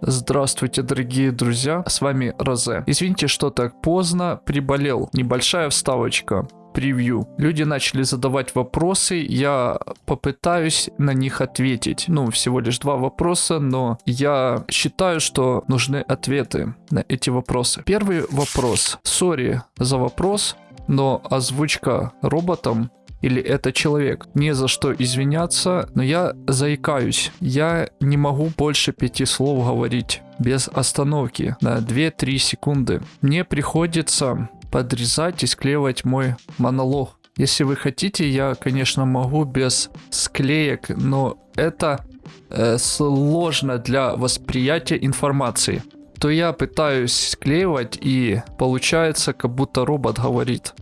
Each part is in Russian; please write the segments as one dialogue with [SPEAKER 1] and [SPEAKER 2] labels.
[SPEAKER 1] Здравствуйте, дорогие друзья, с вами Розе. Извините, что так поздно, приболел. Небольшая вставочка превью. Люди начали задавать вопросы, я попытаюсь на них ответить. Ну, всего лишь два вопроса, но я считаю, что нужны ответы на эти вопросы. Первый вопрос. Сори за вопрос, но озвучка роботом или это человек. Не за что извиняться, но я заикаюсь. Я не могу больше пяти слов говорить без остановки на 2-3 секунды. Мне приходится подрезать и склеивать мой монолог. Если вы хотите, я, конечно, могу без склеек, но это э, сложно для восприятия информации. То я пытаюсь склеивать и получается, как будто робот говорит.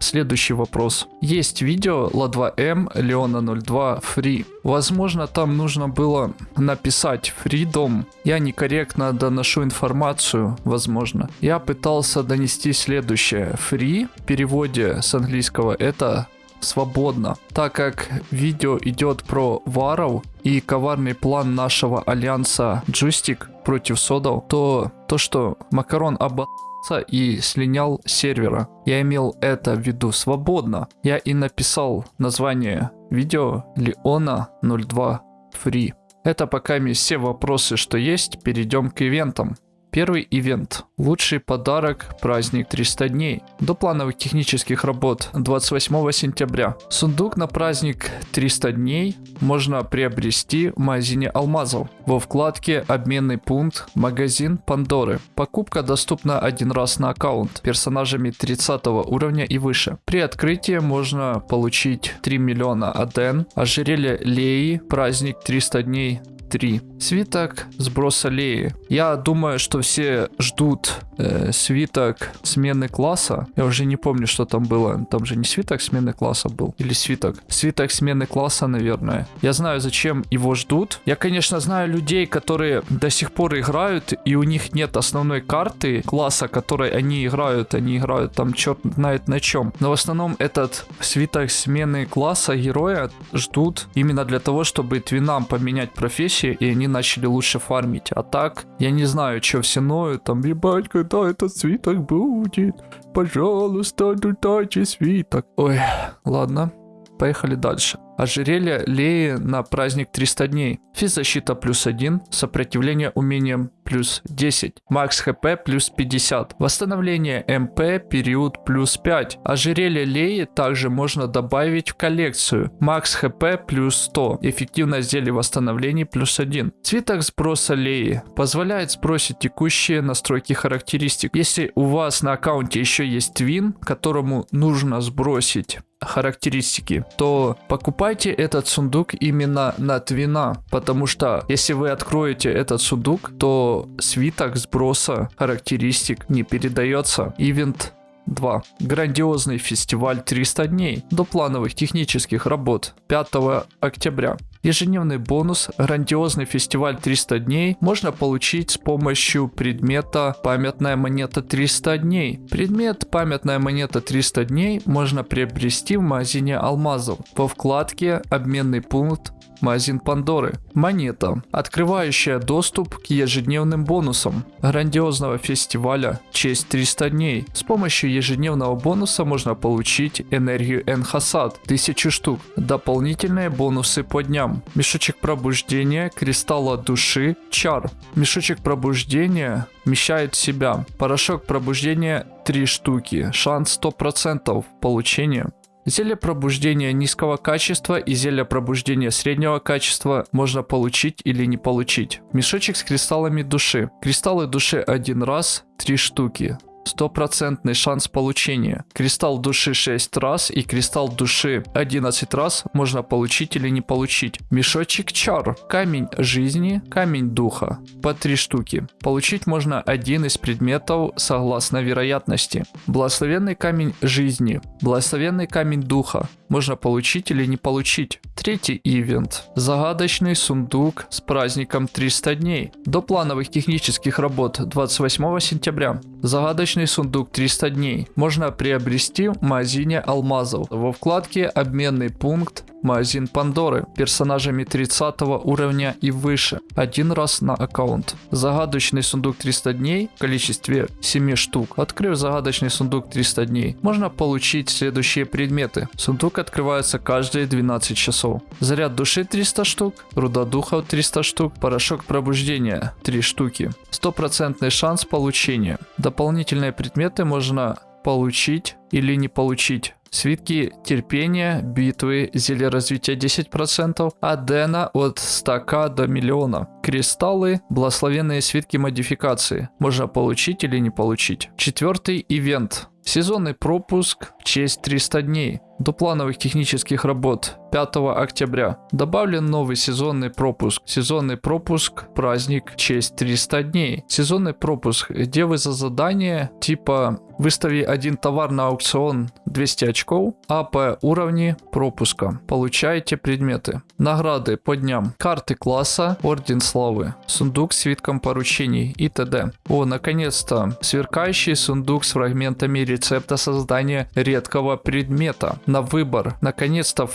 [SPEAKER 1] Следующий вопрос. Есть видео La2M Leona 02 Free. Возможно, там нужно было написать Freedom. Я некорректно доношу информацию, возможно. Я пытался донести следующее. Free в переводе с английского это свободно. Так как видео идет про варов и коварный план нашего альянса Джустик против Содов, то то, что Макарон обо и слинял сервера. Я имел это в виду свободно. Я и написал название видео Леона 02 Free. Это пока все вопросы, что есть, перейдем к ивентам. Первый ивент. Лучший подарок праздник 300 дней. До плановых технических работ 28 сентября. Сундук на праздник 300 дней можно приобрести в магазине алмазов. Во вкладке обменный пункт магазин Пандоры. Покупка доступна один раз на аккаунт персонажами 30 уровня и выше. При открытии можно получить 3 миллиона аден, ожерелье Леи, праздник 300 дней 3. Свиток сброса Леи. Я думаю, что все ждут э, свиток смены класса. Я уже не помню, что там было. Там же не свиток смены класса был. Или свиток. Свиток смены класса, наверное. Я знаю, зачем его ждут. Я, конечно, знаю людей, которые до сих пор играют, и у них нет основной карты класса, которой они играют. Они играют там черт знает на чем. Но в основном этот свиток смены класса героя ждут именно для того, чтобы твинам поменять профессию вещи, и они начали лучше фармить. А так, я не знаю, что все ноют, там, ебать, когда этот свиток будет? Пожалуйста, дайте свиток. Ой, ладно, поехали дальше. Ожерелье Леи на праздник 300 дней. Физзащита плюс 1, сопротивление умением плюс 10, макс хп плюс 50, восстановление МП период плюс 5. Ожерелье Леи также можно добавить в коллекцию. Макс хп плюс 100, эффективность зелья восстановлений плюс 1. Цветок сброса Леи позволяет сбросить текущие настройки характеристик. Если у вас на аккаунте еще есть твин, которому нужно сбросить характеристики, то покупайте этот сундук именно на твина, потому что если вы откроете этот сундук, то свиток сброса характеристик не передается. Ивент 2. Грандиозный фестиваль 300 дней до плановых технических работ 5 октября. Ежедневный бонус «Грандиозный фестиваль 300 дней» можно получить с помощью предмета «Памятная монета 300 дней». Предмет «Памятная монета 300 дней» можно приобрести в магазине алмазов по вкладке «Обменный пункт магазин Пандоры. Монета, открывающая доступ к ежедневным бонусам грандиозного фестиваля «Честь 300 дней». С помощью ежедневного бонуса можно получить энергию Энхасад 1000 штук, дополнительные бонусы по дням, мешочек пробуждения, кристалла души, чар. Мешочек пробуждения вмещает в себя порошок пробуждения 3 штуки, шанс 100% получения Зелье пробуждения низкого качества и зелье пробуждения среднего качества можно получить или не получить. Мешочек с кристаллами души. Кристаллы души один раз, три штуки стопроцентный шанс получения. Кристалл души 6 раз и кристалл души 11 раз можно получить или не получить. Мешочек чар. Камень жизни, камень духа. По 3 штуки. Получить можно один из предметов согласно вероятности. Благословенный камень жизни. Благословенный камень духа. Можно получить или не получить. Третий ивент. Загадочный сундук с праздником 300 дней. До плановых технических работ 28 сентября. Загадочный Личный сундук 300 дней. Можно приобрести в магазине алмазов. Во вкладке «Обменный пункт» магазин Пандоры, персонажами 30 уровня и выше, один раз на аккаунт. Загадочный сундук 300 дней в количестве 7 штук. Открыв загадочный сундук 300 дней, можно получить следующие предметы. Сундук открывается каждые 12 часов. Заряд души 300 штук, руда духов 300 штук, порошок пробуждения 3 штуки. Стопроцентный шанс получения. Дополнительные предметы можно получить или не получить. Свитки терпения, битвы, зелье развития 10%, Адена от 100к до миллиона. Кристаллы, благословенные свитки модификации. Можно получить или не получить. Четвертый ивент. Сезонный пропуск в честь 300 дней. До плановых технических работ 5 октября. Добавлен новый сезонный пропуск. Сезонный пропуск праздник честь 300 дней. Сезонный пропуск, где вы за задание типа выстави один товар на аукцион 200 очков, а по уровне пропуска получаете предметы. Награды по дням. Карты класса, орден славы, сундук с свитком поручений и т.д. О, наконец-то, сверкающий сундук с фрагментами рецепта создания редкого предмета на выбор. Наконец-то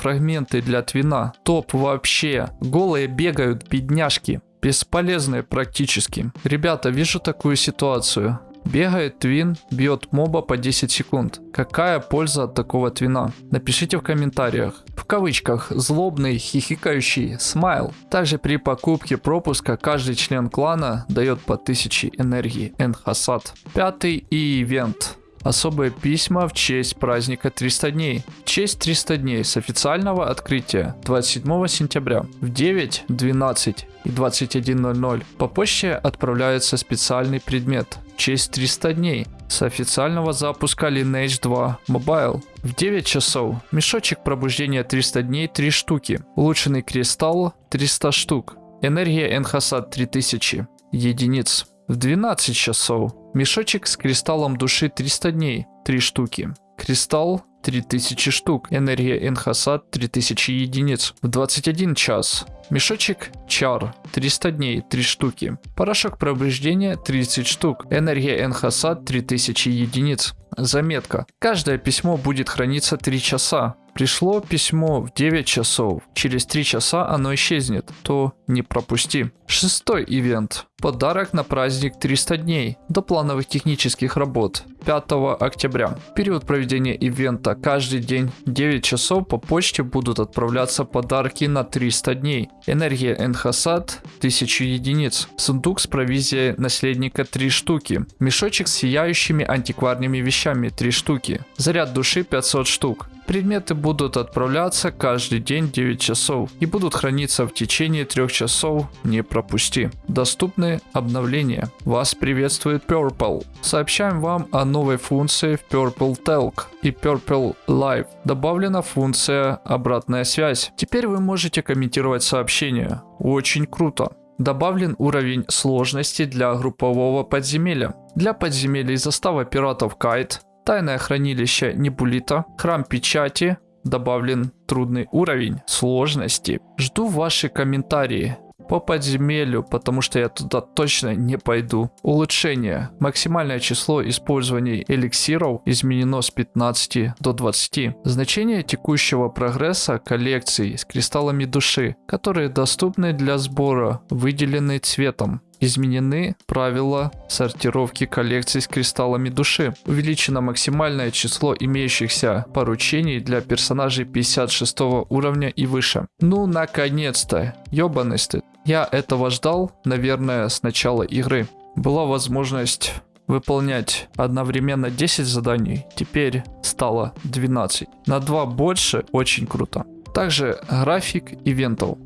[SPEAKER 1] фрагменты для твина. Топ вообще. Голые бегают, бедняжки. Бесполезные практически. Ребята, вижу такую ситуацию. Бегает твин, бьет моба по 10 секунд. Какая польза от такого твина? Напишите в комментариях. В кавычках злобный хихикающий смайл. Также при покупке пропуска каждый член клана дает по 1000 энергии Энхасад. Пятый и ивент. Особые письма в честь праздника 300 дней. В честь 300 дней с официального открытия 27 сентября в 9, 12 и 21.00 по почте отправляется специальный предмет в честь 300 дней с официального запуска Lineage 2 Mobile. В 9 часов мешочек пробуждения 300 дней 3 штуки, улучшенный кристалл 300 штук, энергия Энхасад 3000 единиц. В 12 часов мешочек с кристаллом души 300 дней 3 штуки, кристалл 3000 штук, энергия Энхасад 3000 единиц. В 21 час Мешочек Чар 300 дней 3 штуки. Порошок пробуждения 30 штук. Энергия Энхасад 3000 единиц. Заметка. Каждое письмо будет храниться 3 часа. Пришло письмо в 9 часов, через 3 часа оно исчезнет, то не пропусти. Шестой ивент. Подарок на праздник 300 дней до плановых технических работ 5 октября. период проведения ивента каждый день 9 часов по почте будут отправляться подарки на 300 дней. Энергия Энхасад 1000 единиц. Сундук с провизией наследника 3 штуки. Мешочек с сияющими антикварными вещами 3 штуки. Заряд души 500 штук. Предметы будут отправляться каждый день 9 часов и будут храниться в течение 3 часов, не пропусти. Доступны обновления. Вас приветствует Purple. Сообщаем вам о новой функции в Purple Talk и Purple Live. Добавлена функция обратная связь. Теперь вы можете комментировать сообщения. Очень круто. Добавлен уровень сложности для группового подземелья. Для подземелий застава пиратов Кайт Тайное хранилище Небулита, храм печати, добавлен трудный уровень сложности. Жду ваши комментарии по подземелью, потому что я туда точно не пойду. Улучшение. Максимальное число использований эликсиров изменено с 15 до 20. Значение текущего прогресса коллекций с кристаллами души, которые доступны для сбора, выделены цветом. Изменены правила сортировки коллекций с кристаллами души. Увеличено максимальное число имеющихся поручений для персонажей 56 уровня и выше. Ну, наконец-то. Ёбаный стыд. Я этого ждал, наверное, с начала игры. Была возможность выполнять одновременно 10 заданий, теперь стало 12. На 2 больше, очень круто. Также график ивентов.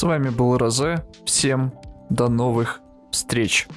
[SPEAKER 1] С вами был Розе. Всем до новых встреч.